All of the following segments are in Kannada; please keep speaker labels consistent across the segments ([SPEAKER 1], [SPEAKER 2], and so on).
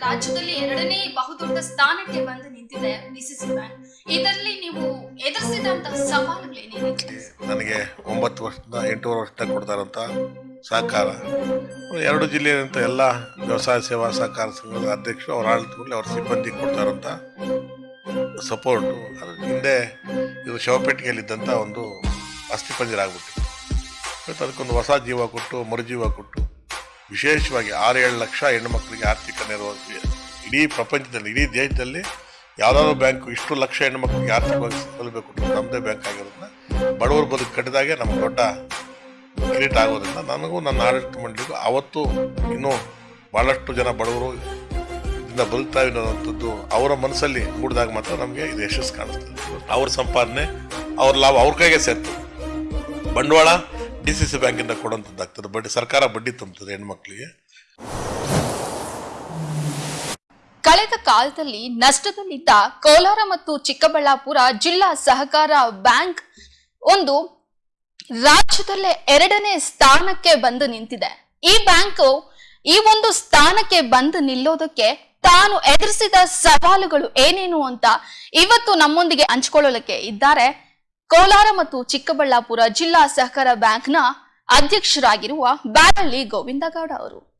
[SPEAKER 1] ರಾಜ್ಯದಲ್ಲಿ ಎರಡನೇ ಬಹುದೊಡ್ಡ ಸ್ಥಾನಕ್ಕೆ ಬಂದು ನಿಂತಿದೆ ಡಿಸಿಸಿ ಬ್ಯಾಂಕ್ ಇದರಲ್ಲಿ ನೀವು ಎದುರಿಸಿದಂತಹ ಸವಾಲುಗಳೇನೇನಿದೆ
[SPEAKER 2] ನನಗೆ ಒಂಬತ್ತು ವರ್ಷದಿಂದ ಎಂಟೂವರೆ ವರ್ಷದ ಕೊಡ್ತಾರಂತ ಸಹಕಾರ. ಎರಡು ಜಿಲ್ಲೆಯಂತ ಎಲ್ಲ ವ್ಯವಸಾಯ ಸೇವಾ ಸಹಕಾರ ಸಂಘದ ಅಧ್ಯಕ್ಷರು ಅವ್ರ ಆಡಳಿತದಲ್ಲಿ ಅವ್ರ ಸಿಬ್ಬಂದಿ ಕೊಡ್ತಾರಂತ ಸಪೋರ್ಟು ಅದ್ರ ಹಿಂದೆ ಇದು ಶವಪೇಟಿಗೆಯಲ್ಲಿದ್ದಂಥ ಒಂದು ಅಸ್ಥಿಪಂಜರ ಆಗ್ಬಿಟ್ಟಿತ್ತು. ಅದಕ್ಕೊಂದು ಹೊಸ ಜೀವ ಕೊಟ್ಟು ಮರುಜೀವ ಕೊಟ್ಟು ವಿಶೇಷವಾಗಿ ಆರು ಏಳು ಲಕ್ಷ ಹೆಣ್ಣುಮಕ್ಕಳಿಗೆ ಆರ್ಥಿಕ ನೆರವು ಇಡೀ ಪ್ರಪಂಚದಲ್ಲಿ, ಇಡೀ ದೇಶದಲ್ಲಿ ಯಾವುದಾದ್ರು ಬ್ಯಾಂಕ್ ಇಷ್ಟು ಲಕ್ಷ ಹೆಣ್ಣುಮಕ್ಕಳಿಗೆ ಆರ್ಥಿಕವಾಗಿ ಕೊಟ್ಟು ನಮ್ಮದೇ ಬ್ಯಾಂಕ್ ಆಗಿರೋದ್ರಿಂದ ಬಡವರು ಬದುಕು ಕಟ್ಟಿದಾಗೆ ನಮ್ಮ ದೊಡ್ಡ ಕ್ರಿಯೇಟ್ ಆಗೋದ್ರಿಂದ ನನಗೂ ನನ್ನ ಆಡಳಿತ ಮಂಡಳಿಗೂ ಅವತ್ತು ಇನ್ನೂ ಭಾಳಷ್ಟು ಜನ ಬಡವರು ಇದರಿಂದ ಬದುಕ್ತಾ ಅನ್ನೋವಂಥದ್ದು ಅವರ ಮನಸ್ಸಲ್ಲಿ ಮೂಡಿದಾಗ ಮಾತ್ರ ನಮಗೆ ಇದು ಯಶಸ್ಸು ಕಾಣಿಸ್ತದೆ. ಅವ್ರ ಸಂಪಾದನೆ, ಅವ್ರ ಲಾಭ, ಅವ್ರ ಕೈಗೆ ಸೇರ್ತದೆ ಬಂಡವಾಳ ಡಿ ಸಿ ಸಿ ಬ್ಯಾಂಕಿಂದ ಬಡ್ಡಿ, ಸರ್ಕಾರ ಬಡ್ಡಿ ತುಂಬುತ್ತದೆ ಹೆಣ್ಮಕ್ಳಿಗೆ.
[SPEAKER 1] ಕಳೆದ ಕಾಲದಲ್ಲಿ ನಷ್ಟದಲ್ಲಿದ್ದ ಕೋಲಾರ ಮತ್ತು ಚಿಕ್ಕಬಳ್ಳಾಪುರ ಜಿಲ್ಲಾ ಸಹಕಾರ ಬ್ಯಾಂಕ್ ಒಂದು ರಾಜ್ಯದಲ್ಲೇ ಎರಡನೇ ಸ್ಥಾನಕ್ಕೆ ಬಂದು ನಿಂತಿದೆ. ಈ ಬ್ಯಾಂಕು ಈ ಒಂದು ಸ್ಥಾನಕ್ಕೆ ಬಂದು ನಿಲ್ಲೋದಕ್ಕೆ ತಾನು ಎದುರಿಸಿದ ಸವಾಲುಗಳು ಏನೇನು ಅಂತ ಇವತ್ತು ನಮ್ಮೊಂದಿಗೆ ಹಂಚ್ಕೊಳ್ಳೋಲಿಕ್ಕೆ ಇದ್ದಾರೆ. ಕೋಲಾರ ಮತ್ತು ಚಿಕ್ಕಬಳ್ಳಾಪುರ ಜಿಲ್ಲಾ ಸಹಕಾರ ಬ್ಯಾಂಕ್ನ ಅಧ್ಯಕ್ಷರಾಗಿರುವ ಬ್ಯಾರಳ್ಳಿ ಗೋವಿಂದಗೌಡ ಅವರು.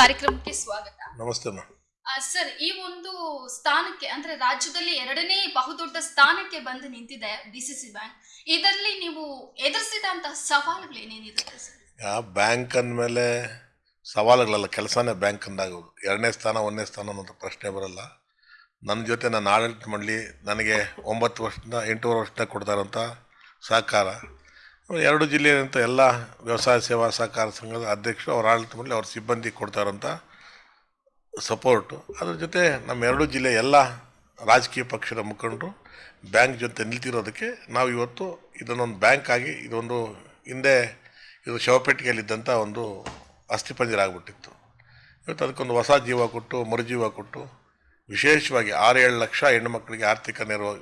[SPEAKER 1] ಕಾರ್ಯಕ್ರಮಕ್ಕೆ ಸ್ವಾಗತ.
[SPEAKER 2] ನಮಸ್ತೆ
[SPEAKER 1] ಸರ್ ಈ ಒಂದು ಸ್ಥಾನಕ್ಕೆ ಅಂದ್ರೆ ರಾಜ್ಯದಲ್ಲಿ ಎರಡನೇ ಬಹುದೊಡ್ಡ ಸ್ಥಾನಕ್ಕೆ ಬಂದು ನಿಂತಿದೆ ಬಿಸಿಸಿ ಬ್ಯಾಂಕ್. ಇದರಲ್ಲಿ ನೀವು ಎದುರಿಸಿದಂತಹ ಸವಾಲುಗಳೇನೇನಿದೆ ಸರ್?
[SPEAKER 2] ಆ ಬ್ಯಾಂಕ್ ಅಂದಮೇಲೆ ಸವಾಲುಗಳಲ್ಲ ಕೆಲಸನೇ ಬ್ಯಾಂಕ್ ಅಂದಾಗ ಎರಡನೇ ಸ್ಥಾನ ಒಂದನೇ ಸ್ಥಾನ ಅನ್ನೋದು ಪ್ರಶ್ನೆ ಬರಲ್ಲ. ನನ್ನ ಜೊತೆ ನಾನು ಆಡಳಿತ ಮಾಡಲಿ ನನಗೆ ಒಂಬತ್ತು ವರ್ಷದಿಂದ ಎಂಟೂವರೆ ವರ್ಷದಿಂದ ಕೊಡ್ತಾರಂತ ಸಹಕಾರ. ಎರಡು ಜಿಲ್ಲೆಯಂತ ಎಲ್ಲ ವ್ಯವಸಾಯ ಸೇವಾ ಸಹಕಾರ ಸಂಘದ ಅಧ್ಯಕ್ಷರು ಅವ್ರ ಮೇಲೆ ಅವ್ರ ಸಿಬ್ಬಂದಿ ಕೊಡ್ತಾರಂಥ ಸಪೋರ್ಟು. ಅದ್ರ ಜೊತೆ ನಮ್ಮ ಎರಡು ಜಿಲ್ಲೆ ಎಲ್ಲ ರಾಜಕೀಯ ಪಕ್ಷದ ಮುಖಂಡರು ಬ್ಯಾಂಕ್ ಜೊತೆ ನಿಲ್ತಿರೋದಕ್ಕೆ ನಾವು ಇವತ್ತು ಇದನ್ನೊಂದು ಬ್ಯಾಂಕ್ ಆಗಿ ಇದೊಂದು ಹಿಂದೆ ಇದು ಶವಪೇಟಿಗೆಯಲ್ಲಿದ್ದಂಥ ಒಂದು ಅಸ್ಥಿಪಂಜರ ಆಗಿಬಿಟ್ಟಿತ್ತು ಇವತ್ತು ಅದಕ್ಕೊಂದು ಹೊಸ ಜೀವ ಕೊಟ್ಟು, ಮರುಜೀವ ಕೊಟ್ಟು, ವಿಶೇಷವಾಗಿ ಆರು ಏಳು ಲಕ್ಷ ಹೆಣ್ಣುಮಕ್ಕಳಿಗೆ ಆರ್ಥಿಕ ನೆರವು,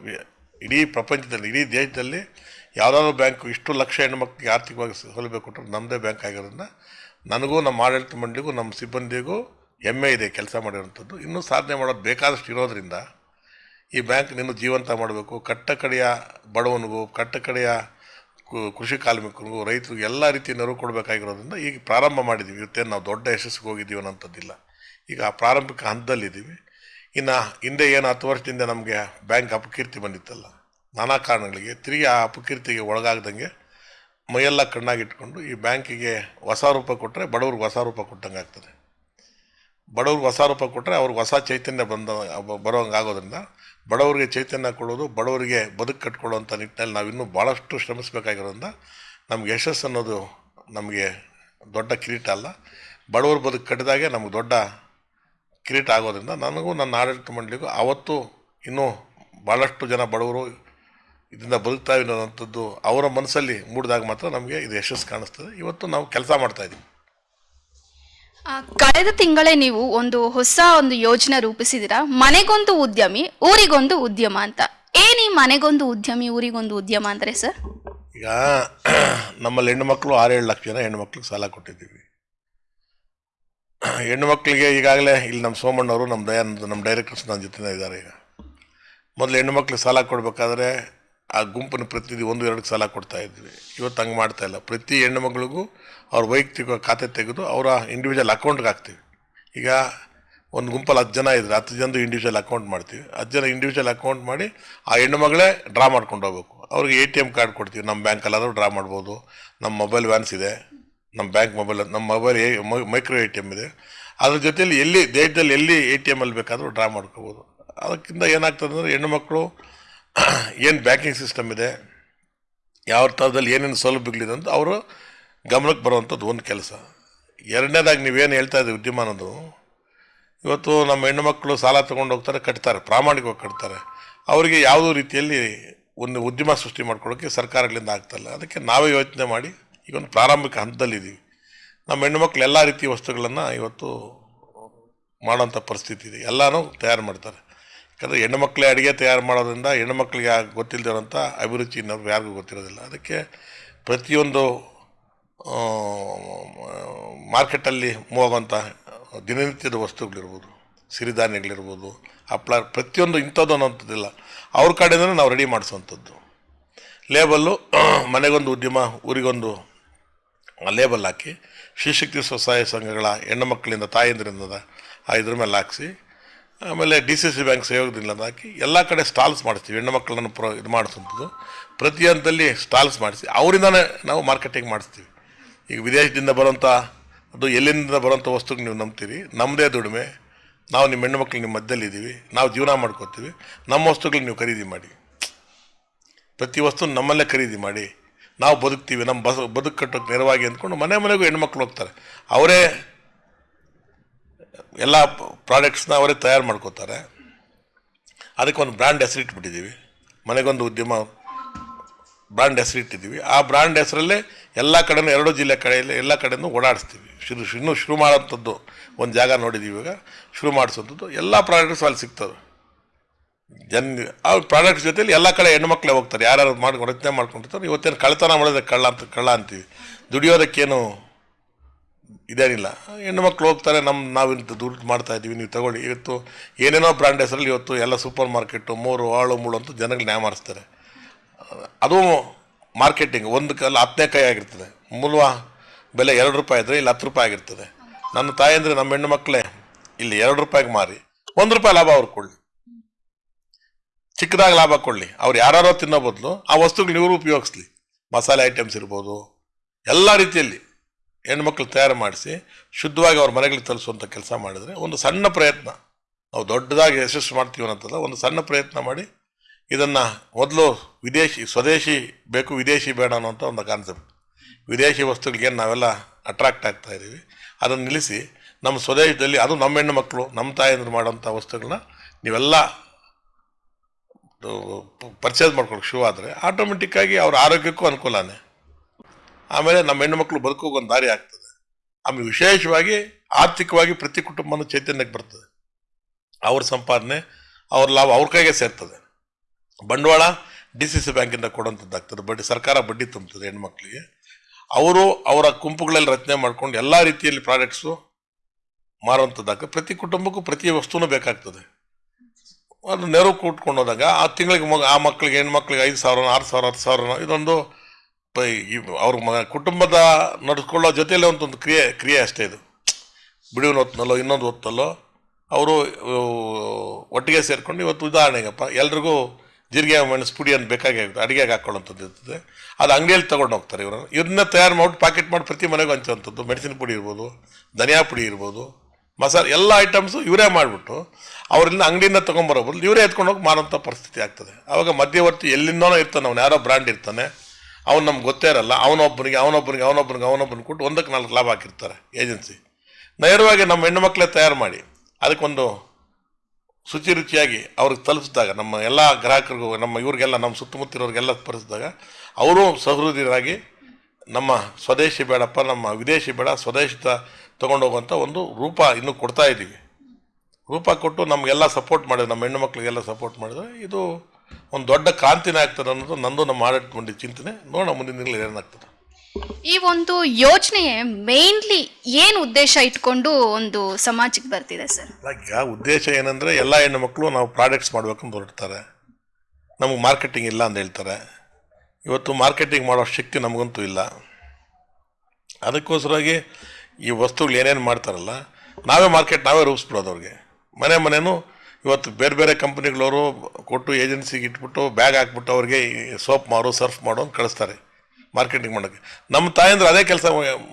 [SPEAKER 2] ಇಡೀ ಪ್ರಪಂಚದಲ್ಲಿ, ಇಡೀ ದೇಶದಲ್ಲಿ ಯಾವುದಾದ್ರು ಬ್ಯಾಂಕು ಇಷ್ಟು ಲಕ್ಷ ಹೆಣ್ಮಕ್ಳಿಗೆ ಆರ್ಥಿಕವಾಗಿ ಸೌಲಭ್ಯ ಕೊಟ್ಟರು ನಮ್ಮದೇ ಬ್ಯಾಂಕ್ ಆಗಿರೋದನ್ನ ನನಗೂ ನಮ್ಮ ಆಡಳಿತ ಮಂಡಳಿಗೂ ನಮ್ಮ ಸಿಬ್ಬಂದಿಗೂ ಹೆಮ್ಮೆ ಇದೆ ಕೆಲಸ ಮಾಡಿರೋಂಥದ್ದು ಇನ್ನೂ ಸಾಧನೆ ಮಾಡೋದು ಬೇಕಾದಷ್ಟು ಇರೋದ್ರಿಂದ ಈ ಬ್ಯಾಂಕ್ ನಿನ್ನ ಜೀವಂತ ಮಾಡಬೇಕು. ಕಟ್ಟ ಕಡೆಯ ಬಡವನಿಗೂ, ಕಟ್ಟ ಕಡೆಯ ಕೃಷಿ ಕಾರ್ಮಿಕರಿಗೂ, ರೈತರಿಗೂ ಎಲ್ಲ ರೀತಿಯ ನೆರವು ಕೊಡಬೇಕಾಗಿರೋದ್ರಿಂದ ಈಗ ಪ್ರಾರಂಭ ಮಾಡಿದ್ದೀವಿ. ಇವತ್ತೇನು ನಾವು ದೊಡ್ಡ ಯಶಸ್ಸಿಗೆ ಹೋಗಿದ್ದೀವಿ ಅನ್ನೋಂಥದ್ದಿಲ್ಲ. ಈಗ ಆ ಪ್ರಾರಂಭಿಕ ಹಂತದಲ್ಲಿದ್ದೀವಿ. ಇನ್ನು ಹಿಂದೆ ಏನು ಹತ್ತು ವರ್ಷದಿಂದ ನಮಗೆ ಬ್ಯಾಂಕ್ ಅಪಕೀರ್ತಿ ಬಂದಿತ್ತಲ್ಲ ನಾನಾ ಕಾರಣಗಳಿಗೆ ತಿರುಗಿ ಆ ಅಪಕೀರ್ತಿಗೆ ಒಳಗಾಗ್ದಂಗೆ ಮೈಯೆಲ್ಲ ಕಣ್ಣಾಗಿಟ್ಕೊಂಡು ಈ ಬ್ಯಾಂಕಿಗೆ ಹೊಸ ರೂಪ ಕೊಟ್ಟರೆ ಬಡವ್ರಿಗೆ ಹೊಸ ರೂಪ ಕೊಟ್ಟಂಗೆ ಆಗ್ತದೆ. ಬಡವ್ರಿಗೆ ಹೊಸ ರೂಪ ಕೊಟ್ಟರೆ ಅವ್ರಿಗೆ ಹೊಸ ಚೈತನ್ಯ ಬಂದ ಬರೋಂಗೆ ಆಗೋದ್ರಿಂದ ಬಡವರಿಗೆ ಚೈತನ್ಯ ಕೊಡೋದು, ಬಡವರಿಗೆ ಬದುಕು ಕಟ್ಕೊಳ್ಳೋಂಥ ನಿಟ್ಟಿನಲ್ಲಿ ನಾವು ಇನ್ನೂ ಭಾಳಷ್ಟು ಶ್ರಮಿಸಬೇಕಾಗಿರೋದ್ರಿಂದ ನಮ್ಗೆ ಯಶಸ್ಸು ಅನ್ನೋದು ನಮಗೆ ದೊಡ್ಡ ಕಿರೀಟ ಅಲ್ಲ. ಬಡವರು ಬದುಕು ಕಟ್ಟಿದಾಗೆ ನಮ್ಗೆ ದೊಡ್ಡ ಕಿರೀಟ ಆಗೋದ್ರಿಂದ ನನಗೂ ನನ್ನ ಆಡಳಿತ ಮಂಡಳಿಗೂ ಆವತ್ತು ಇನ್ನೂ ಭಾಳಷ್ಟು ಜನ ಬಡವರು ಇದರಿಂದ ಬದುಕ್ತಾ ಅನ್ನೋವಂಥದ್ದು ಅವರ ಮನಸ್ಸಲ್ಲಿ ಮೂಡಿದಾಗ ಮಾತ್ರ ನಮಗೆ ಇದು ಯಶಸ್ಸು ಕಾಣಿಸ್ತದೆ. ಇವತ್ತು ನಾವು ಕೆಲಸ ಮಾಡ್ತಾ ಇದ್ದೀವಿ
[SPEAKER 1] ಕಳೆದ ತಿಂಗಳೇ ನೀವು ಒಂದು ಹೊಸ ಒಂದು ಯೋಜನೆ ರೂಪಿಸಿದಿರಾ ಮನೆಗೊಂದು ಉದ್ಯಮಿ ಊರಿಗೊಂದು ಉದ್ಯಮ ಅಂತ. ಏನಿ ಮನೆಗೊಂದು ಉದ್ಯಮಿ ಊರಿಗೊಂದು ಉದ್ಯಮ ಅಂದ್ರೆ ಸರ್?
[SPEAKER 2] ಈಗ ನಮ್ಮಲ್ಲಿ ಆರು ಆರೇಳು ಲಕ್ಷ ಜನ ಹೆಣ್ಣುಮಕ್ಳಿಗೆ ಸಾಲ ಕೊಟ್ಟಿದ್ದೀವಿ. ಹೆಣ್ಣು ಮಕ್ಕಳಿಗೆ ಈಗಾಗಲೇ ಇಲ್ಲಿ ನಮ್ಮ ಸೋಮಣ್ಣವರು ನಮ್ಮ ದಯಾನಂದ ನಮ್ಮ ಡೈರೆಕ್ಟರ್ಸ್ ನನ್ನ ಜೊತೆ ಇದ್ದಾರೆ ಈಗ. ಮೊದಲು ಹೆಣ್ಣು ಮಕ್ಕಳಿಗೆ ಸಾಲ ಕೊಡಬೇಕಾದ್ರೆ ಆ ಗುಂಪನ್ನು ಪ್ರತಿನಿಧಿ ಒಂದು, ಎರಡು ಸಲ ಕೊಡ್ತಾ ಇದ್ವಿ. ಇವತ್ತು ಹಂಗೆ ಮಾಡ್ತಾ ಇಲ್ಲ. ಪ್ರತಿ ಹೆಣ್ಣು ಮಗಳಿಗೂ ಅವ್ರ ವೈಯಕ್ತಿಕ ಖಾತೆ ತೆಗೆದು ಅವರ ಇಂಡಿವಿಜುವಲ್ ಅಕೌಂಟ್ಗೆ ಹಾಕ್ತೀವಿ. ಈಗ ಒಂದು ಗುಂಪಲ್ಲಿ ಹತ್ತು ಜನ ಇದ್ರೆ, ಹತ್ತು ಜನದು ಇಂಡಿವಿಜುವಲ್ ಅಕೌಂಟ್ ಮಾಡ್ತೀವಿ. ಹತ್ತು ಜನ ಇಂಡಿವಿಜುವಲ್ ಅಕೌಂಟ್ ಮಾಡಿ ಆ ಹೆಣ್ಣು ಮಗಳೇ ಡ್ರಾ ಮಾಡ್ಕೊಂಡು ಹೋಗ್ಬೇಕು. ಅವ್ರಿಗೆ ಎ ಟಿ ಎಂ ಕಾರ್ಡ್ ಕೊಡ್ತೀವಿ. ನಮ್ಮ ಬ್ಯಾಂಕಲ್ಲಾದರೂ ಡ್ರಾ ಮಾಡ್ಬೋದು. ನಮ್ಮ ಮೊಬೈಲ್ ವ್ಯಾನ್ಸ್ ಇದೆ. ನಮ್ಮ ಬ್ಯಾಂಕ್ ಮೊಬೈಲ್ ನಮ್ಮ mobile micro A T M ಇದೆ. ಅದ್ರ ಜೊತೆಯಲ್ಲಿ ಎಲ್ಲಿ, ದೇಶದಲ್ಲಿ ಎಲ್ಲಿ ಎ ಟಿ ಎಂ ಅಲ್ಲಿ ಬೇಕಾದರೂ ಡ್ರಾ ಮಾಡ್ಕೋಬೋದು. ಅದಕ್ಕಿಂತ ಏನಾಗ್ತದೆ ಅಂದರೆ ಹೆಣ್ಣು ಮಕ್ಕಳು ಏನು ಬ್ಯಾಂಕಿಂಗ್ ಸಿಸ್ಟಮ್ ಇದೆ? ಯಾವ ಥರದಲ್ಲಿ ಏನೇನು ಸೌಲಭ್ಯಗಳಿದೆ ಅಂತ ಅವರು ಗಮನಕ್ಕೆ ಬರುವಂಥದ್ದು ಒಂದು ಕೆಲಸ. ಎರಡನೇದಾಗಿ ನೀವೇನು ಹೇಳ್ತಾ ಇದ್ದೀವಿ ಉದ್ಯಮ ಅನ್ನೋದು ಇವತ್ತು ನಮ್ಮ ಹೆಣ್ಣುಮಕ್ಕಳು ಸಾಲ ತೊಗೊಂಡು ಹೋಗ್ತಾರೆ, ಕಟ್ತಾರೆ, ಪ್ರಾಮಾಣಿಕವಾಗಿ ಕಟ್ತಾರೆ. ಅವರಿಗೆ ಯಾವುದೋ ರೀತಿಯಲ್ಲಿ ಒಂದು ಉದ್ಯಮ ಸೃಷ್ಟಿ ಮಾಡ್ಕೊಳ್ಳೋಕ್ಕೆ ಸರ್ಕಾರಗಳಿಂದ ಆಗ್ತಾಯಿಲ್ಲ ಅದಕ್ಕೆ ನಾವೇ ಯೋಚನೆ ಮಾಡಿ ಈಗ ಒಂದು ಪ್ರಾರಂಭಿಕ ಹಂತದಲ್ಲಿದ್ದೀವಿ. ನಮ್ಮ ಹೆಣ್ಣುಮಕ್ಳು ಎಲ್ಲ ರೀತಿಯ ವಸ್ತುಗಳನ್ನು ಇವತ್ತು ಮಾಡೋಂಥ ಪರಿಸ್ಥಿತಿ ಇದೆ. ಎಲ್ಲನೂ ತಯಾರು ಮಾಡ್ತಾರೆ. ಯಾಕಂದರೆ ಹೆಣ್ಣುಮಕ್ಕಳೇ ಅಡುಗೆ ತಯಾರು ಮಾಡೋದ್ರಿಂದ ಹೆಣ್ಣುಮಕ್ಳಿಗೆ ಗೊತ್ತಿಲ್ಲದಿರೋಂಥ ಅಭಿರುಚಿ ಇನ್ನೊಬ್ರು ಯಾರಿಗೂ ಗೊತ್ತಿರೋದಿಲ್ಲ. ಅದಕ್ಕೆ ಪ್ರತಿಯೊಂದು ಮಾರ್ಕೆಟಲ್ಲಿ ಮೂವ್ ಆಗುವಂಥ ದಿನನಿತ್ಯದ ವಸ್ತುಗಳಿರ್ಬೋದು, ಸಿರಿಧಾನ್ಯಗಳಿರ್ಬೋದು ಹಪ್ಪಳ ಪ್ರತಿಯೊಂದು ಇಂಥದ್ದು ಅನ್ನೋಂಥದ್ದಿಲ್ಲ ಅವ್ರ ಕಡೆಯಿಂದ ನಾವು ರೆಡಿ ಮಾಡಿಸುವಂಥದ್ದು. ಲೇಬಲ್ಲು ಮನೆಗೊಂದು ಉದ್ಯಮ, ಊರಿಗೊಂದು ಲೇಬಲ್ ಹಾಕಿ, ಶ್ರೀಶಕ್ತಿ ಸ್ವಸಹಾಯ ಸಂಘಗಳ ಹೆಣ್ಣು ಮಕ್ಕಳಿಂದ ತಾಯಂದ್ರಿಂದ ಆ ಇದ್ರ ಮೇಲೆ ಹಾಕಿಸಿ ಆಮೇಲೆ ಡಿ ಸಿ ಸಿ ಬ್ಯಾಂಕ್ ಸಹಯೋಗದಿಂದ ಹಾಕಿ ಎಲ್ಲ ಕಡೆ ಸ್ಟಾಲ್ಸ್ ಮಾಡಿಸ್ತೀವಿ. ಹೆಣ್ಣು ಮಕ್ಕಳನ್ನು ಪ್ರೊ ಇದು ಮಾಡಿಸುವಂಥದ್ದು. ಪ್ರತಿ ಹಂತದಲ್ಲಿ ಸ್ಟಾಲ್ಸ್ ಮಾಡಿಸಿ, ಅವರಿಂದನೇ ನಾವು ಮಾರ್ಕೆಟಿಂಗ್ ಮಾಡಿಸ್ತೀವಿ. ಈಗ ವಿದೇಶದಿಂದ ಬರೋಂಥ ಅದು ಎಲ್ಲಿಂದ ಬರೋಂಥ ವಸ್ತುಗೆ ನೀವು ನಂಬ್ತೀರಿ. ನಮ್ಮದೇ ದುಡಿಮೆ. ನಾವು ನಿಮ್ಮ ಹೆಣ್ಣು ಮಕ್ಕಳು ನಿಮ್ಮ ಮಧ್ಯದಲ್ಲಿದ್ದೀವಿ ನಾವು ಜೀವನ ಮಾಡ್ಕೋತೀವಿ. ನಮ್ಮ ವಸ್ತುಗಳಿಗೆ ನೀವು ಖರೀದಿ ಮಾಡಿ. ಪ್ರತಿ ವಸ್ತು ನಮ್ಮಲ್ಲೇ ಖರೀದಿ ಮಾಡಿ. ನಾವು ಬದುಕ್ತೀವಿ. ನಮ್ಮ ಬಸ್ ಬದುಕು ಕಟ್ಟೋಕ್ಕೆ ನೆರವಾಗಿ ಅಂದ್ಕೊಂಡು ಮನೆ ಮನೆಗೂ ಹೆಣ್ಮಕ್ಳು ಹೋಗ್ತಾರೆ. ಅವರೇ ಎಲ್ಲ ಪ್ರಾಡಕ್ಟ್ಸ್ನ ಅವರೇ ತಯಾರು ಮಾಡ್ಕೋತಾರೆ. ಅದಕ್ಕೆ ಒಂದು ಬ್ರ್ಯಾಂಡ್ ಹೆಸರಿಟ್ಬಿಟ್ಟಿದ್ದೀವಿ ಮನೆಗೊಂದು ಉದ್ಯಮ ಬ್ರ್ಯಾಂಡ್ ಹೆಸರಿಟ್ಟಿದ್ದೀವಿ ಆ ಬ್ರ್ಯಾಂಡ್ ಹೆಸರಲ್ಲೇ ಎಲ್ಲ ಕಡೆಯೂ ಎರಡು ಜಿಲ್ಲೆ ಕಡೆಯಲ್ಲಿ ಎಲ್ಲ ಕಡೆಯೂ ಓಡಾಡಿಸ್ತೀವಿ. ಶುರು, ಇನ್ನೂ ಶುರು ಮಾಡೋಂಥದ್ದು ಒಂದು ಜಾಗ ನೋಡಿದ್ದೀವಿ ಇವಾಗ. ಶುರು ಮಾಡಿಸೋಂಥದ್ದು ಎಲ್ಲ ಪ್ರಾಡಕ್ಟ್ಸ್ ಅಲ್ಲಿ ಸಿಗ್ತವೆ. ಜನ್, ಆ ಪ್ರಾಡಕ್ಟ್ಸ್ ಜೊತೆಲಿ ಎಲ್ಲ ಕಡೆ ಹೆಣ್ಮಕ್ಳೇ ಹೋಗ್ತಾರೆ. ಯಾರು ಮಾಡಿ ರಚನೆ ಮಾಡ್ಕೊಂಡಿರ್ತಾರೆ. ಇವತ್ತೇನು ಕಳ್ಳತನ ಮಾಡಿದ್ರೆ ಕಳ್ಳ ಅಂತ ಕಳ್ಳ ಅಂತೀವಿ. ದುಡಿಯೋದಕ್ಕೇನು ಇದೇನಿಲ್ಲ. ಹೆಣ್ಣು ಮಕ್ಕಳು ಹೋಗ್ತಾರೆ ನಮ್ಮ ನಾವು ಇಂಥ ದುಡ್ಡು ಮಾಡ್ತಾ ಇದ್ದೀವಿ, ನೀವು ತಗೊಳ್ಳಿ. ಇವತ್ತು ಏನೇನೋ ಬ್ರ್ಯಾಂಡ್ ಹೆಸರಲ್ಲಿ ಇವತ್ತು ಎಲ್ಲ ಸೂಪರ್ ಮಾರ್ಕೆಟು ಮೂರು, ಆಳು, ಮೂಳು ಅಂತ ಜನಗಳು ನ್ಯಾಯ ಮಾಡಿಸ್ತಾರೆ. ಅದು ಮಾರ್ಕೆಟಿಂಗ್, ಒಂದು ಕಲ್ಲ ಹತ್ತನೇ ಕೈ ಆಗಿರ್ತದೆ. ಮೂಲ ಬೆಲೆ ಎರಡು ರೂಪಾಯಿ ಇದ್ದರೆ ಇಲ್ಲಿ ಹತ್ತು ರೂಪಾಯಿ ಆಗಿರ್ತದೆ. ನನ್ನ ತಾಯಿ ಅಂದರೆ ನಮ್ಮ ಹೆಣ್ಣು ಮಕ್ಕಳೇ, ಇಲ್ಲಿ ಎರಡು ರೂಪಾಯಿಗೆ ಮಾರಿ. ಒಂದು ರೂಪಾಯಿ ಲಾಭ ಅವ್ರು ಕೊಡಲಿ. ಚಿಕ್ಕದಾಗಿ ಲಾಭ ಕೊಡಲಿ. ಅವ್ರು ಯಾರೋ ತಿನ್ನೋ ಬದಲು ಆ ವಸ್ತುಗಳು ಇವರು ಉಪಯೋಗಿಸ್ಲಿ. ಮಸಾಲೆ ಐಟಮ್ಸ್ ಇರ್ಬೋದು, ಎಲ್ಲ ರೀತಿಯಲ್ಲಿ. ಹೆಣ್ಮಕ್ಳು ತಯಾರು ಮಾಡಿಸಿ ಶುದ್ಧವಾಗಿ ಅವ್ರ ಮನೆಗಳಿಗೆ ತಲುಪಿಸುವಂಥ ಕೆಲಸ ಮಾಡಿದರೆ ಒಂದು ಸಣ್ಣ ಪ್ರಯತ್ನ. ನಾವು ದೊಡ್ಡದಾಗಿ ಯಶಸ್ಸು ಮಾಡ್ತೀವಿ ಅನ್ನೋಂಥದ್ದು ಒಂದು ಸಣ್ಣ ಪ್ರಯತ್ನ ಮಾಡಿ ಇದನ್ನು ಮೊದಲು ವಿದೇಶಿ, ಸ್ವದೇಶಿ ಬೇಕು, ವಿದೇಶಿ ಬೇಡ ಅನ್ನೋಂಥ ಒಂದು ಕಾನ್ಸೆಪ್ಟ್ ವಿದೇಶಿ ವಸ್ತುಗಳಿಗೆ ನಾವೆಲ್ಲ ಅಟ್ರಾಕ್ಟ್ ಆಗ್ತಾ ಇದ್ದೀವಿ, ಅದನ್ನು ನಿಲ್ಲಿಸಿ ನಮ್ಮ ಸ್ವದೇಶದಲ್ಲಿ ಅದು ನಮ್ಮ ಹೆಣ್ಣು ಮಕ್ಕಳು ನಮ್ಮ ತಾಯಂದ್ರು ಮಾಡೋಂಥ ವಸ್ತುಗಳನ್ನ ನೀವೆಲ್ಲ ಪರ್ಚೇಸ್ ಮಾಡ್ಕೊಂಡು ಶುರು ಆದರೆ ಆಟೋಮೆಟಿಕ್ಕಾಗಿ ಅವ್ರ ಆರೋಗ್ಯಕ್ಕೂ ಅನುಕೂಲನೇ. ಆಮೇಲೆ ನಮ್ಮ ಹೆಣ್ಣು ಮಕ್ಕಳು ಬದುಕೋಕೆ ಒಂದು ದಾರಿ ಆಗ್ತದೆ. ಆಮೇಲೆ ವಿಶೇಷವಾಗಿ ಆರ್ಥಿಕವಾಗಿ ಪ್ರತಿ ಕುಟುಂಬನ ಚೈತನ್ಯಕ್ಕೆ ಬರ್ತದೆ. ಅವ್ರ ಸಂಪಾದನೆ, ಅವ್ರ ಲಾಭ ಅವ್ರ ಕೈಗೆ ಸೇರ್ತದೆ. ಬಂಡವಾಳ ಡಿ ಸಿ ಸಿ ಬ್ಯಾಂಕಿಂದ ಕೊಡುವಂಥದ್ದಾಗ್ತದೆ ಬಡ್ಡಿ ಸರ್ಕಾರ ಬಡ್ಡಿ ತುಂಬುತ್ತದೆ ಹೆಣ್ಮಕ್ಳಿಗೆ ಅವರು ಅವರ ಗುಂಪುಗಳಲ್ಲಿ ರಚನೆ ಮಾಡ್ಕೊಂಡು ಎಲ್ಲ ರೀತಿಯಲ್ಲಿ ಪ್ರಾಡಕ್ಟ್ಸು ಮಾರುವಂಥದ್ದಾಗ ಪ್ರತಿ ಕುಟುಂಬಕ್ಕೂ ಪ್ರತಿ ವಸ್ತುನೂ ಬೇಕಾಗ್ತದೆ. ಅದು ನೆರವು ಕೂಟ್ಕೊಂಡು ಹೋದಾಗ ಆ ತಿಂಗಳಿಗೆ ಮಗ, ಆ ಮಕ್ಕಳಿಗೆ ಹೆಣ್ಮಕ್ಳಿಗೆ ಐದು ಸಾವಿರ, ಆರು ಸಾವಿರ, ಹತ್ತು ಸಾವಿರನೋ ಇದೊಂದು ಅವ್ರ ಮ ಕುಟುಂಬದ ನಡೆಸ್ಕೊಳ್ಳೋ ಜೊತೆಯಲ್ಲಿ ಒಂದೊಂದು ಕ್ರಿಯೆ ಕ್ರಿಯೆ ಅಷ್ಟೇ ಇದು. ಬಿಡುವಿನ ಹೊತ್ತಿನಲ್ಲೋ ಇನ್ನೊಂದು ಹೊತ್ತಲ್ಲೋ, ಅವರು ಒಟ್ಟಿಗೆ ಸೇರಿಕೊಂಡು ಇವತ್ತು ಉದಾಹರಣೆಗಪ್ಪ, ಎಲ್ರಿಗೂ ಜೀರಿಗೆ ಮೆಣಸು ಪುಡಿ ಅಂತ ಬೇಕಾಗಿ ಅಡುಗೆಗೆ ಹಾಕೊಳ್ಳೋಂಥದ್ದು ಇರ್ತದೆ. ಅದು ಅಂಗಡಿಯಲ್ಲಿ ತೊಗೊಂಡು ಹೋಗ್ತಾರೆ ಇವರು. ಇದನ್ನ ತಯಾರು ಮಾಡಿ ಪ್ಯಾಕೆಟ್ ಮಾಡಿ ಪ್ರತಿ ಮನೆಗೂ ಹಂಚುವಂಥದ್ದು. ಮೆಣಸಿನ ಪುಡಿ ಇರ್ಬೋದು, ಧನಿಯಾ ಪುಡಿ ಇರ್ಬೋದು, ಮಸಾಲೆ, ಎಲ್ಲ ಐಟಮ್ಸು ಇವರೇ ಮಾಡಿಬಿಟ್ಟು ಅವರಿಂದ ಅಂಗಡಿಯಿಂದ ತೊಗೊಂಬರೋ ಬದಲು ಇವರೇ ಎತ್ಕೊಂಡು ಹೋಗಿ ಮಾರೋಂಥ ಪರಿಸ್ಥಿತಿ ಆಗ್ತದೆ. ಆವಾಗ ಮಧ್ಯವರ್ತಿ ಎಲ್ಲಿಂದನೋ ಇರ್ತಾನೆ, ಅವ್ನು ಯಾರೋ ಬ್ರ್ಯಾಂಡ್ ಇರ್ತಾನೆ. ಅವ್ನು ನಮ್ಗೆ ಗೊತ್ತೇ ಇರಲ್ಲ. ಅವನೊಬ್ಬರಿಗೆ ಅವನೊಬ್ಬನಿಗೆ ಅವನೊಬ್ಬನಿಗೆ ಅವನೊಬ್ಬನ ಕೊಟ್ಟು ಒಂದಕ್ಕೆ ನಾಲ್ಕು ಲಾಭ ಹಾಕಿರ್ತಾರೆ ಏಜೆನ್ಸಿ. ನೇರವಾಗಿ ನಮ್ಮ ಹೆಣ್ಣು ಮಕ್ಕಳೇ ತಯಾರು ಮಾಡಿ, ಅದಕ್ಕೊಂದು ಶುಚಿ ರುಚಿಯಾಗಿ ಅವ್ರಿಗೆ ತಲುಪಿಸಿದಾಗ, ನಮ್ಮ ಎಲ್ಲ ಗ್ರಾಹಕರಿಗೂ, ನಮ್ಮ ಇವ್ರಿಗೆಲ್ಲ, ನಮ್ಮ ಸುತ್ತಮುತ್ತಿರೋರಿಗೆಲ್ಲ ಪರಿಸಿದಾಗ ಅವರು ಸಹೃದಯರಾಗಿ ನಮ್ಮ ಸ್ವದೇಶಿ ಬೇಡಪ್ಪ, ನಮ್ಮ ವಿದೇಶಿ ಬೇಡ ಸ್ವದೇಶದ ತೊಗೊಂಡೋಗುವಂಥ ಒಂದು ರೂಪ ಇನ್ನೂ ಕೊಡ್ತಾ ಇದ್ದೀವಿ ರೂಪ ಕೊಟ್ಟು ನಮಗೆಲ್ಲ ಸಪೋರ್ಟ್ ಮಾಡಿದ್ರು, ನಮ್ಮ ಹೆಣ್ಣು ಮಕ್ಕಳಿಗೆಲ್ಲ ಸಪೋರ್ಟ್ ಮಾಡಿದ್ರೆ. ಇದು ಒಂದು ದೊಡ್ಡ ಕ್ರಾಂತಿನೇ ಆಗ್ತದೆ ಅನ್ನೋದು ನಂದು ನಮ್ಮ ಆಡಳಿತ ಮಂಡಳಿ ಚಿಂತನೆ. ನೋಡೋಣ ಮುಂದಿನ ದಿನಗಳಲ್ಲಿ ಏನಾಗ್ತದೆ
[SPEAKER 1] ಈ ಒಂದು ಯೋಜನೆ ಮೇನ್ಲಿ ಏನು ಉದ್ದೇಶ ಇಟ್ಕೊಂಡು ಒಂದು ಸಮಾಜಕ್ಕೆ ಬರ್ತಿದೆ ಸರ್?
[SPEAKER 2] ಈಗ ಉದ್ದೇಶ ಏನಂದರೆ ಎಲ್ಲ ಹೆಣ್ಣು ಮಕ್ಕಳು ನಾವು ಪ್ರಾಡಕ್ಟ್ಸ್ ಮಾಡ್ಬೇಕಂತ ಹೊರಡ್ತಾರೆ. ನಮಗೆ ಮಾರ್ಕೆಟಿಂಗ್ ಇಲ್ಲ ಅಂತ ಹೇಳ್ತಾರೆ. ಇವತ್ತು ಮಾರ್ಕೆಟಿಂಗ್ ಮಾಡೋ ಶಕ್ತಿ ನಮಗಂತೂ ಇಲ್ಲ. ಅದಕ್ಕೋಸ್ಕರವಾಗಿ ಈ ವಸ್ತುಗಳು ಏನೇನು ಮಾಡ್ತಾರಲ್ಲ ನಾವೇ ಮಾರ್ಕೆಟ್ ನಾವೇ ರೂಪಿಸ್ಬಿಡೋದು ಅವ್ರಿಗೆ. ಮನೆ ಮನೆನೂ ಇವತ್ತು ಬೇರೆ ಬೇರೆ ಕಂಪ್ನಿಗಳವರು ಕೊಟ್ಟು ಏಜೆನ್ಸಿಗೆ ಇಟ್ಬಿಟ್ಟು ಬ್ಯಾಗ್ ಹಾಕ್ಬಿಟ್ಟು ಅವ್ರಿಗೆ ಸೋಪ್ ಮಾರು ಸರ್ಫ್ ಮಾಡು ಅಂತ ಕಳಿಸ್ತಾರೆ ಮಾರ್ಕೆಟಿಂಗ್ ಮಾಡೋಕ್ಕೆ. ನಮ್ಮ ತಾಯಂದ್ರೆ ಅದೇ ಕೆಲಸ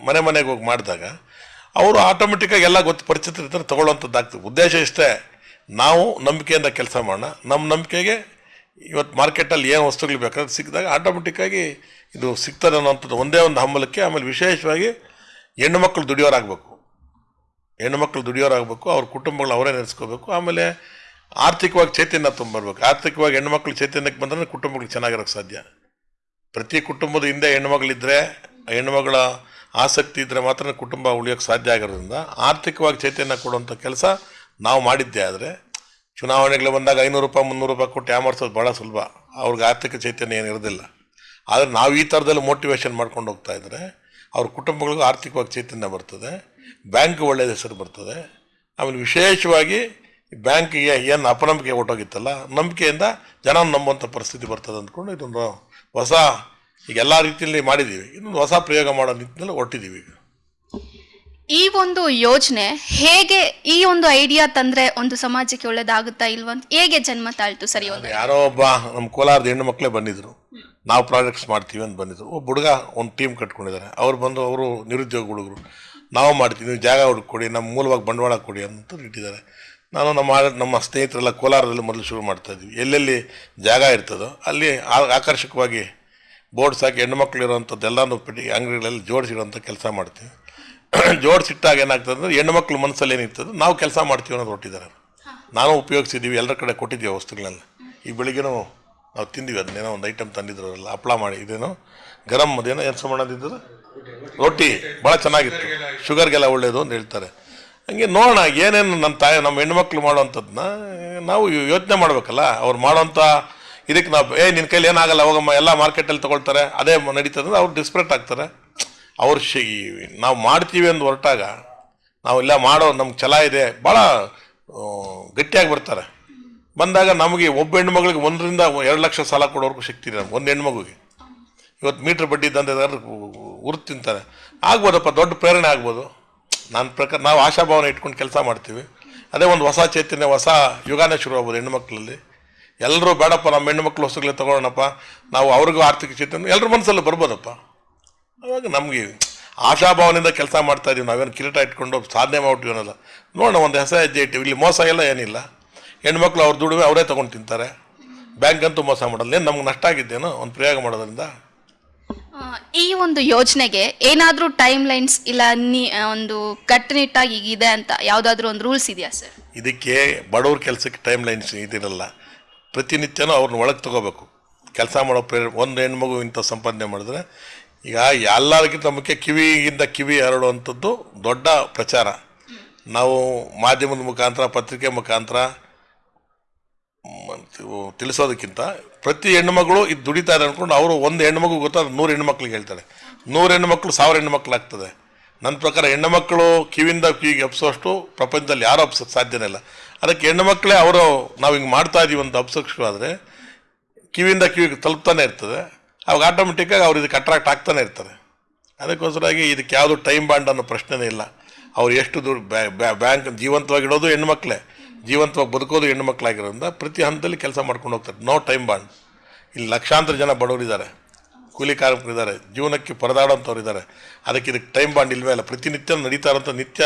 [SPEAKER 2] ಮನೆ ಮನೆಗೆ ಹೋಗಿ ಮಾಡಿದಾಗ ಅವರು ಆಟೋಮೆಟಿಕ್ಕಾಗಿ ಎಲ್ಲ ಗೊತ್ತು ಪರಿಚಿತ ಇರ್ತಾರೆ ತೊಗೊಳ್ಳೋಂಥದ್ದಾಗ್ತದೆ ಉದ್ದೇಶ ಇಷ್ಟೇ, ನಾವು ನಂಬಿಕೆಯಿಂದ ಕೆಲಸ ಮಾಡೋಣ. ನಮ್ಮ ನಂಬಿಕೆಗೆ ಇವತ್ತು ಮಾರ್ಕೆಟಲ್ಲಿ ಏನು ವಸ್ತುಗಳು ಬೇಕಾದ್ರೆ ಸಿಕ್ಕಿದಾಗ ಆಟೋಮೆಟಿಕ್ಕಾಗಿ ಇದು ಸಿಗ್ತದೆ ಅನ್ನೋಂಥದ್ದು ಒಂದೇ ಒಂದು ಹಂಬಲಕ್ಕೆ ಆಮೇಲೆ ವಿಶೇಷವಾಗಿ ಹೆಣ್ಣು ಮಕ್ಕಳು ದುಡಿಯೋರಾಗಬೇಕು. ಹೆಣ್ಣು ಮಕ್ಕಳು ದುಡಿಯೋರಾಗಬೇಕು, ಅವ್ರ ಕುಟುಂಬಗಳು ಅವರೇ ನಡೆಸ್ಕೋಬೇಕು ಆಮೇಲೆ ಆರ್ಥಿಕವಾಗಿ ಚೈತನ್ಯ ತುಂಬರ್ಬೇಕು ಆರ್ಥಿಕವಾಗಿ ಹೆಣ್ಣು ಮಕ್ಕಳು ಚೈತನ್ಯಕ್ಕೆ ಬಂದ್ರೆ ಕುಟುಂಬಗಳು ಚೆನ್ನಾಗಿರೋಕ್ಕೆ ಸಾಧ್ಯ. ಪ್ರತಿ ಕುಟುಂಬದ ಹಿಂದೆ ಹೆಣ್ಣುಮಗಳಿದ್ದರೆ ಹೆಣ್ಣುಮಗಳ ಆಸಕ್ತಿ ಇದ್ದರೆ ಮಾತ್ರ ಕುಟುಂಬ ಉಳಿಯೋಕ್ಕೆ ಸಾಧ್ಯ ಆಗಿರೋದ್ರಿಂದ ಆರ್ಥಿಕವಾಗಿ ಚೈತನ್ಯ ಕೊಡುವಂಥ ಕೆಲಸ ನಾವು ಮಾಡಿದ್ದೆ ಆದರೆ, ಚುನಾವಣೆಗಳು ಬಂದಾಗ ಐನೂರು ರೂಪಾಯಿ, ಮುನ್ನೂರು ರೂಪಾಯಿ ಕೊಟ್ಟು ಯಾಮರ್ಸೋದು ಭಾಳ ಸುಲಭ. ಅವ್ರಿಗೆ ಆರ್ಥಿಕ ಚೈತನ್ಯ ಏನಿರೋದಿಲ್ಲ ಆದರೆ ನಾವು ಈ ಥರದಲ್ಲಿ ಮೋಟಿವೇಶನ್ ಮಾಡ್ಕೊಂಡು ಹೋಗ್ತಾ ಇದ್ದರೆ ಅವ್ರ ಕುಟುಂಬಗಳಿಗೂ ಆರ್ಥಿಕವಾಗಿ ಚೈತನ್ಯ ಬರ್ತದೆ. ಬ್ಯಾಂಕ್ ಒಳ್ಳೆಯ ಹೆಸರು ಬರ್ತದೆ. ಆಮೇಲೆ ವಿಶೇಷವಾಗಿ ಬ್ಯಾಂಕಿಗೆ ಏನು ಅಪನಂಬಿಕೆ ಹೊಟ್ಟೋಗಿತ್ತಲ್ಲ ನಂಬಿಕೆಯಿಂದ ಜನ ನಂಬುವಂಥ ಪರಿಸ್ಥಿತಿ ಬರ್ತದೆ ಅಂದ್ಕೊಂಡು ಇದೊಂದು ಹೊಸ ಈಗ ಎಲ್ಲ ರೀತಿಯಲ್ಲಿ ಮಾಡಿದ್ದೀವಿ ಇನ್ನೊಂದು ಹೊಸ ಪ್ರಯೋಗ ಮಾಡೋ ನಿಟ್ಟಿನಲ್ಲಿ ಹೊಟ್ಟಿದ್ದೀವಿ ಈಗ.
[SPEAKER 1] ಈ ಒಂದು ಯೋಜನೆ ಹೇಗೆ ಈ ಒಂದು ಐಡಿಯಾ ತಂದ್ರೆ ಒಂದು ಸಮಾಜಕ್ಕೆ ಒಳ್ಳೇದಾಗುತ್ತಾ ಇಲ್ವಂತ ಅಂತ ಹೇಗೆ ಜನ್ಮ ತಾಳ್ತು ಸರಿ
[SPEAKER 2] ಯಾರೋ ಒಬ್ಬ ನಮ್ಮ ಕೋಲಾರದ ಹೆಣ್ಣು ಮಕ್ಕಳೇ ಬಂದಿದ್ರು. ನಾವು ಪ್ರಾಜೆಕ್ಟ್ಸ್ ಮಾಡ್ತೀವಿ ಅಂತ ಬಂದಿದ್ರು. ಒಬ್ಬ ಹುಡುಗ ಒಂದು ಟೀಮ್ ಕಟ್ಕೊಂಡಿದ್ದಾರೆ. ಅವ್ರು ಬಂದು ಅವರು ನಿರುದ್ಯೋಗ ಹುಡುಗರು ನಾವು ಮಾಡ್ತೀವಿ, ನೀವು ಜಾಗ ಹುಡುಕೊಡಿ ನಮ್ಮ ಮೂಲವಾಗಿ ಬಂಡವಾಳ ಕೊಡಿ ಅಂತ ಇಟ್ಟಿದ್ದಾರೆ ನಾನು ನಮ್ಮ ನಮ್ಮ ಸ್ನೇಹಿತರೆಲ್ಲ ಕೋಲಾರದಲ್ಲಿ ಮೊದಲು ಶುರು ಮಾಡ್ತಾ ಇದ್ವಿ. ಎಲ್ಲೆಲ್ಲಿ ಜಾಗ ಇರ್ತದೋ ಅಲ್ಲಿ ಆಕರ್ಷಕವಾಗಿ ಬೋರ್ಡ್ಸ್ ಹಾಕಿ ಹೆಣ್ಣು ಇರೋವಂಥದ್ದು ಎಲ್ಲನೂ ಪೆಟ್ಟಿ, ಅಂಗಡಿಗಳಲ್ಲಿ ಜೋಡಿಸಿಡುವಂಥ ಕೆಲಸ ಮಾಡ್ತೀವಿ. ಜೋಡಿಸಿಟ್ಟಾಗ ಏನಾಗ್ತದೆ ಅಂದರೆ ಹೆಣ್ಣು ಮಕ್ಕಳು ಮನಸ್ಸಲ್ಲಿ ಏನಿರ್ತದೆ, ನಾವು ಕೆಲಸ ಮಾಡ್ತೀವಿ ಅನ್ನೋದು ಹೊಟ್ಟಿದ್ದಾರೆ ನಾನು ಉಪಯೋಗಿಸಿದ್ದೀವಿ, ಎಲ್ಲರ ಕಡೆ ಕೊಟ್ಟಿದ್ದೀವಿ ವಸ್ತುಗಳನ್ನ ಈ ಬೆಳಿಗ್ಗೆನೂ ನಾವು ತಿಂದೀವಿ, ಅದನ್ನೇನೋ ಒಂದು ಐಟಮ್ ತಂದಿದ್ರಲ್ಲ ಹಪ್ಪಳ ಮಾಡಿ, ಇದೇನೋ ಗರಂ ಅದೇನೋ ಏನು ಸಮಾನದಿದ್ದು ರೊಟ್ಟಿ. ಭಾಳ ಚೆನ್ನಾಗಿತ್ತು. ಶುಗರ್ಗೆಲ್ಲ ಒಳ್ಳೆಯದು ಅಂತ ಹೇಳ್ತಾರೆ. ಹಂಗೆ ನೋಡೋಣ, ಏನೇನು ನಮ್ಮ ತಾಯಿ, ನಮ್ಮ ಹೆಣ್ಮಕ್ಳು ಮಾಡೋವಂಥದ್ದನ್ನ ನಾವು ಯೋಚನೆ ಮಾಡಬೇಕಲ್ಲ. ಅವ್ರು ಮಾಡೋಂಥ ಇದಕ್ಕೆ ನಾವು, ಏ ನಿನ್ನ ಕೈಲಿ ಏನಾಗಲ್ಲ, ಹೋಗಮ್ಮ, ಎಲ್ಲ ಮಾರ್ಕೆಟಲ್ಲಿ ತೊಗೊಳ್ತಾರೆ. ಅದೇ ನಡೀತದೆ ಅವ್ರು ಡಿಸ್ಪ್ರೇಟ್ ಆಗ್ತಾರೆ. ಅವ್ರು ಶಿ, ನಾವು ಮಾಡ್ತೀವಿ ಅಂತ ಹೊರಟಾಗ ನಾವು ಇಲ್ಲ ಮಾಡೋ ನಮ್ಗೆ ಛಲ ಇದೆ. ಭಾಳ ಗಟ್ಟಿಯಾಗಿ ಬರ್ತಾರೆ. ಬಂದಾಗ ನಮಗೆ ಒಬ್ಬ ಹೆಣ್ಮಗಳಿಗೆ ಒಂದರಿಂದ ಎರಡು ಲಕ್ಷ ಸಾಲ ಕೊಡೋರ್ಗೂ ಶಕ್ತಿ ಇದೆ ನಮ್ಗೆ, ಒಂದು ಹೆಣ್ಮಗುಗೆ. ಇವತ್ತು ಮೀಟ್ರ್ ಬಡ್ಡಿ ದಂಧೆ ಉರು ತಿಂತಾರೆ. ಆಗ್ಬೋದಪ್ಪ, ದೊಡ್ಡ ಪ್ರೇರಣೆ ಆಗ್ಬೋದು. ನನ್ನ ಪ್ರಕಾರ, ನಾವು ಆಶಾಭಾವನೆ ಇಟ್ಕೊಂಡು ಕೆಲಸ ಮಾಡ್ತೀವಿ. ಅದೇ ಒಂದು ಹೊಸ ಚೈತನ್ಯ, ಹೊಸ ಯುಗಾನೇ ಶುರು ಆಗ್ಬೋದು ಹೆಣ್ಮಕ್ಳಲ್ಲಿ ಎಲ್ಲರೂ ಬೇಡಪ್ಪ, ನಮ್ಮ ಹೆಣ್ಣು ಮಕ್ಕಳು ಹೊಸಗಳೇ ತೊಗೊಳ್ಳೋಣಪ್ಪ. ನಾವು ಅವ್ರಿಗೂ ಆರ್ಥಿಕ ಚೈತನ್ಯ ಎಲ್ಲರ ಮನಸ್ಸಲ್ಲಿ ಬರ್ಬೋದಪ್ಪ. ಅವಾಗ ನಮಗೆ ಆಶಾಭಾವನೆಯಿಂದ ಕೆಲಸ ಮಾಡ್ತಾ ಇದೀವಿ. ನಾವೇನು ಕಿರೀಟ ಇಟ್ಕೊಂಡು ಸಾಧನೆ ಮಾಡ್ಬಿಟ್ಟಿವಿ ಅನ್ನೋಲ್ಲ ನೋಡೋಣ, ಒಂದು ಹೆಸರು ಹೆಜ್ಜೆ ಇಟ್ಟಿವಿ ಇಲ್ಲಿ ಮೋಸ ಎಲ್ಲ ಏನಿಲ್ಲ. ಹೆಣ್ಮಕ್ಳು ಅವ್ರ ದುಡಿಮೆ ಅವರೇ ತೊಗೊಂಡು ತಿಂತಾರೆ. ಬ್ಯಾಂಕ್ ಅಂತೂ ಮೋಸ ಮಾಡಲ್ಲ. ಏನು ನಮ್ಗೆ ನಷ್ಟ ಆಗಿದ್ದೇನೋ, ಒಂದು ಪ್ರಯೋಗ ಮಾಡೋದ್ರಿಂದ
[SPEAKER 1] ಈ ಒಂದು ಯೋಜನೆಗೆ ಏನಾದರೂ ಟೈಮ್ ಲೈನ್ಸ್ ಇಲ್ಲ, ನೀ ಒಂದು ಕಟ್ಟುನಿಟ್ಟಾಗಿ ಇದೆ ಅಂತ ಯಾವುದಾದ್ರೂ ಒಂದು ರೂಲ್ಸ್ ಇದೆಯಾ ಸರ್
[SPEAKER 2] ಇದಕ್ಕೆ ಬಡವ್ರ ಕೆಲಸಕ್ಕೆ ಟೈಮ್ ಲೈನ್ಸ್ ಇದಿರಲ್ಲ. ಪ್ರತಿನಿತ್ಯನೂ ಅವ್ರನ್ನ ಒಳಗೆ ತಗೋಬೇಕು. ಕೆಲಸ ಮಾಡೋ ಪ್ರೇರ ಒಂದು ಹೆಣ್ಮಗು ಇಂಥ ಸಂಪಾದನೆ ಮಾಡಿದ್ರೆ, ಈಗ ಎಲ್ಲರಿಗಿಂತ ಮುಖ್ಯ ಕಿವಿಯಿಂದ ಕಿವಿ ಹರಡುವಂಥದ್ದು ದೊಡ್ಡ ಪ್ರಚಾರ. ನಾವು ಮಾಧ್ಯಮದ ಮುಖಾಂತರ, ಪತ್ರಿಕೆ ಮುಖಾಂತರ ತಿಳಿಸೋದಕ್ಕಿಂತ ಪ್ರತಿ ಹೆಣ್ಮಗಳು ಇದು ದುಡಿತಾರೆ ಅಂದ್ಕೊಂಡು ಅವರು ಒಂದು ಹೆಣ್ಮಗು ಗೊತ್ತಾದ್ರೆ ನೂರು ಹೆಣ್ಮಕ್ಳಿಗೆ ಹೇಳ್ತಾರೆ ನೂರು ಹೆಣ್ಮಕ್ಳು ಸಾವಿರ ಹೆಣ್ಮಕ್ಳು ಆಗ್ತದೆ ನನ್ನ ಪ್ರಕಾರ ಹೆಣ್ಣುಮಕ್ಕಳು ಕಿವಿಯಿಂದ ಕಿವಿಗೆ ಅಪ್ಸೋಷ್ಟು ಪ್ರಪಂಚದಲ್ಲಿ ಯಾರು ಅಪ್ಸೋಕ್ಕೆ ಸಾಧ್ಯನೇ ಇಲ್ಲ. ಅದಕ್ಕೆ ಹೆಣ್ಣುಮಕ್ಕಳೇ ಅವರು ನಾವು ಹಿಂಗೆ ಮಾಡ್ತಾ ಇದೀವಿ ಅಂತ ಆದರೆ ಕಿವಿಯಿಂದ ಕಿವಿಗೆ ತಲುಪ್ತಾನೆ ಇರ್ತದೆ. ಅವಾಗ ಆಟೋಮೆಟಿಕ್ಕಾಗಿ ಅವ್ರು ಇದಕ್ಕೆ ಅಟ್ರಾಕ್ಟ್ ಆಗ್ತಾನೆ ಇರ್ತಾರೆ. ಅದಕ್ಕೋಸ್ಕರಾಗಿ ಇದಕ್ಕೆ ಯಾವುದು ಟೈಮ್ ಬಾಂಡ್ ಅನ್ನೋ ಪ್ರಶ್ನೆನೇ ಇಲ್ಲ. ಅವ್ರು ಎಷ್ಟು ದುಡ್ಡು ಬ್ಯಾಂಕ್ ಜೀವಂತವಾಗಿಡೋದು ಹೆಣ್ಮಕ್ಳೇ ಜೀವಂತವಾಗಿ ಬದುಕೋದು ಹೆಣ್ಣು ಮಕ್ಕಳಾಗಿರೋದ್ರಿಂದ ಪ್ರತಿ ಹಂತದಲ್ಲಿ ಕೆಲಸ ಮಾಡ್ಕೊಂಡು ಹೋಗ್ತಾರೆ. ನೋ ಟೈಮ್ ಬಾಂಡ್ ಇಲ್ಲಿ ಲಕ್ಷಾಂತರ ಜನ ಬಡವರಿದ್ದಾರೆ. ಕೂಲಿ ಕಾರ್ಮಿಕರಿದ್ದಾರೆ ಜೀವನಕ್ಕೆ ಪರದಾಡೋಂಥವ್ರು ಇದ್ದಾರೆ. ಅದಕ್ಕೆ ಇದಕ್ಕೆ ಟೈಮ್ ಬಾಂಡ್ ಇಲ್ವೇ ಇಲ್ಲ ಪ್ರತಿನಿತ್ಯ ನಡೀತಾ ಇರೋಂಥ ನಿತ್ಯ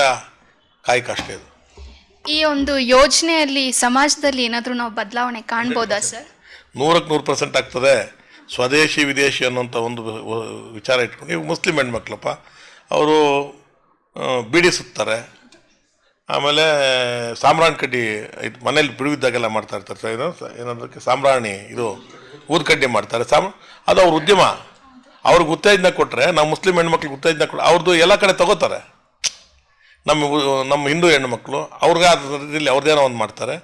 [SPEAKER 2] ಕಾಯಕ ಅಷ್ಟೇ ಅದು
[SPEAKER 1] ಈ ಒಂದು ಯೋಜನೆಯಲ್ಲಿ ಸಮಾಜದಲ್ಲಿ ಏನಾದರೂ ನಾವು ಬದಲಾವಣೆ ಕಾಣ್ಬೋದಾ ಸರ್?
[SPEAKER 2] ನೂರಕ್ಕೆ ನೂರು ಪರ್ಸೆಂಟ್ ಆಗ್ತದೆ. ಸ್ವದೇಶಿ ವಿದೇಶಿ ಅನ್ನೋಂಥ ಒಂದು ವಿಚಾರ ಇಟ್ಕೊಂಡು ಈಗ ಮುಸ್ಲಿಂ ಹೆಣ್ಮಕ್ಳಪ್ಪ ಅವರು ಬೀಡಿ ಸುತ್ತಾರೆ. ಆಮೇಲೆ ಸಾಂಬ್ರಾಣಿ ಕಡ್ಡಿ ಇದು ಮನೇಲಿ ಬಿಡುವಿದ್ದಾಗೆಲ್ಲ ಮಾಡ್ತಾ ಇರ್ತಾರೆ ಸರ್, ಏನಂದ್ರೆ ಸಾಂಬ್ರಾಣಿ ಇದು ಊದ್ಕಡ್ಡಿ ಮಾಡ್ತಾರೆ. ಸಾಮ್ ಅದು ಅವ್ರ ಉದ್ಯಮ. ಅವ್ರಿಗೆ ಉತ್ತೇಜನ ಕೊಟ್ಟರೆ ನಾವು ಮುಸ್ಲಿಂ ಹೆಣ್ಮಕ್ಳಿಗೆ ಉತ್ತೇಜನ ಕೊಟ್ಟರೆ ಅವ್ರದ್ದು ಎಲ್ಲ ಕಡೆ ತಗೋತಾರೆ. ನಮ್ಮ ನಮ್ಮ ಹಿಂದೂ ಹೆಣ್ಮಕ್ಳು ಅವ್ರಿಗೆ ರೀತಿಯಲ್ಲಿ ಅವ್ರದ್ದೇನೋ ಒಂದು ಮಾಡ್ತಾರೆ.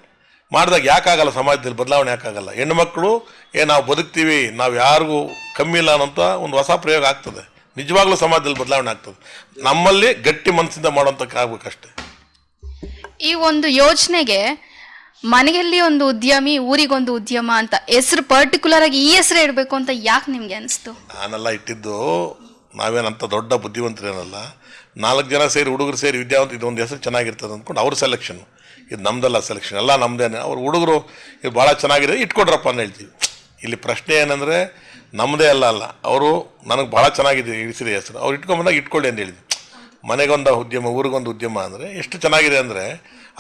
[SPEAKER 2] ಮಾಡಿದಾಗ ಯಾಕಾಗಲ್ಲ ಸಮಾಜದಲ್ಲಿ ಬದಲಾವಣೆ ಯಾಕಾಗಲ್ಲ. ಹೆಣ್ಮಕ್ಳು ಏ ನಾವು ಬದುಕ್ತೀವಿ ನಾವು ಯಾರಿಗೂ ಕಮ್ಮಿ ಇಲ್ಲ ಅನ್ನೋಂಥ ಒಂದು ಹೊಸ ಪ್ರಯೋಗ ಆಗ್ತದೆ. ನಿಜವಾಗ್ಲೂ ಸಮಾಜದಲ್ಲಿ ಬದಲಾವಣೆ ಆಗ್ತದೆ. ನಮ್ಮಲ್ಲಿ ಗಟ್ಟಿ ಮನಸ್ಸಿಂದ ಮಾಡೋಂಥ ಆಗ್ಬೇಕಷ್ಟೆ
[SPEAKER 1] ಈ ಒಂದು ಯೋಜನೆಗೆ ಮನೆಯಲ್ಲಿ ಒಂದು ಉದ್ಯಮಿ, ಊರಿಗೊಂದು ಉದ್ಯಮ ಅಂತ ಹೆಸರು ಪರ್ಟಿಕ್ಯುಲರ್ ಆಗಿ ಈ ಹೆಸರು ಇಡಬೇಕು ಅಂತ ಯಾಕೆ ನಿಮ್ಗೆ ಅನಿಸ್ತು?
[SPEAKER 2] ನಾನೆಲ್ಲ ಇಟ್ಟಿದ್ದು ನಾವೇನಂತ ದೊಡ್ಡ ಬುದ್ಧಿವಂತರೇನಲ್ಲ, ನಾಲ್ಕು ಜನ ಸೇರಿ ಹುಡುಗರು ಸೇರಿ ವಿದ್ಯಾವಂತ ಇದೊಂದು ಹೆಸರು ಚೆನ್ನಾಗಿರ್ತದೆ ಅಂದ್ಕೊಂಡು ಅವ್ರ ಸೆಲೆಕ್ಷನ್ ಇದು ನಮ್ದಲ್ಲ ಸೆಲೆಕ್ಷನ್ ಎಲ್ಲ ನಮ್ಮದೇನೆ ಅವ್ರು ಹುಡುಗರು ಇದು ಭಾಳ ಚೆನ್ನಾಗಿದೆ, ಇಟ್ಕೊಡ್ರಪ್ಪ ಅಂತ ಹೇಳ್ತೀವಿ. ಇಲ್ಲಿ ಪ್ರಶ್ನೆ ಏನಂದರೆ ನಮ್ಮದೇ ಅಲ್ಲ ಅಲ್ಲ, ಅವರು ನನಗೆ ಭಾಳ ಚೆನ್ನಾಗಿದೆ ಇಳಿಸಿದೆ ಹೆಸರು. ಅವ್ರು ಇಟ್ಕೊಂಬಂದಾಗ ಇಟ್ಕೊಳ್ಳಿ ಅಂತ ಹೇಳಿದ್ವಿ ಮನೆಗೊಂದು ಉದ್ಯಮ, ಊರಿಗೊಂದು ಉದ್ಯಮ ಅಂದರೆ ಎಷ್ಟು ಚೆನ್ನಾಗಿದೆ ಅಂದರೆ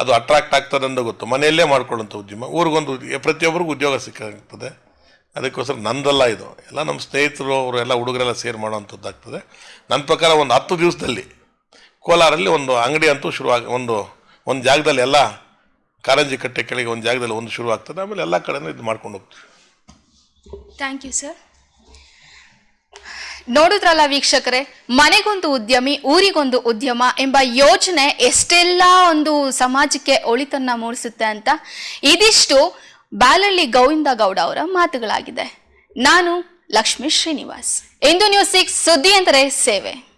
[SPEAKER 2] ಅದು ಅಟ್ರಾಕ್ಟ್ ಆಗ್ತದೆ ಅಂತ ಗೊತ್ತು. ಮನೆಯಲ್ಲೇ ಮಾಡ್ಕೊಳ್ಳೋಂಥ ಉದ್ಯಮ, ಊರಿಗೊಂದು ಪ್ರತಿಯೊಬ್ಬರಿಗೂ ಉದ್ಯೋಗ ಸಿಕ್ಕಾಗ್ತದೆ. ಅದಕ್ಕೋಸ್ಕರ ನಂದಲ್ಲ ಇದು. ಎಲ್ಲ ನಮ್ಮ ಸ್ನೇಹಿತರು ಅವರು ಎಲ್ಲ ಹುಡುಗರೆಲ್ಲ ಸೇರಿ ಮಾಡೋವಂಥದ್ದಾಗ್ತದೆ ನನ್ನ ಪ್ರಕಾರ ಒಂದು ಹತ್ತು ದಿವಸದಲ್ಲಿ ಕೋಲಾರಲ್ಲಿ ಒಂದು ಅಂಗಡಿ ಅಂತೂ ಶುರುವಾಗಿ ಒಂದು ಒಂದು ಜಾಗದಲ್ಲಿ ಎಲ್ಲ ಕಾರಂಜಿ ಕಟ್ಟೆ ಕೆಳಗೆ ಒಂದು ಜಾಗದಲ್ಲಿ ಒಂದು ಶುರು ಆಗ್ತದೆ. ಆಮೇಲೆ ಎಲ್ಲ ಕಡೆನೂ ಇದು ಮಾಡ್ಕೊಂಡು ಹೋಗ್ತೀವಿ.
[SPEAKER 1] ಥ್ಯಾಂಕ್ ಯು ಸರ್ ನೋಡಿದ್ರಲ್ಲ ವೀಕ್ಷಕರೇ, ಮನೆಗೊಂದು ಉದ್ಯಮಿ, ಊರಿಗೊಂದು ಉದ್ಯಮ ಎಂಬ ಯೋಜನೆ ಎಷ್ಟೆಲ್ಲ ಒಂದು ಸಮಾಜಕ್ಕೆ ಒಳಿತನ್ನ ಮೂಡಿಸುತ್ತೆ ಅಂತ ಇದಿಷ್ಟು ಬಾಲಳ್ಳಿ ಗೋವಿಂದ ಗೌಡ ಅವರ ಮಾತುಗಳಾಗಿದೆ. ನಾನು ಲಕ್ಷ್ಮೀ ಶ್ರೀನಿವಾಸ್. ಇಂದು ನ್ಯೂಸ್ ಸಿಕ್ಸ್ ಸುದ್ದಿ ಅಂದರೆ ಸೇವೆ.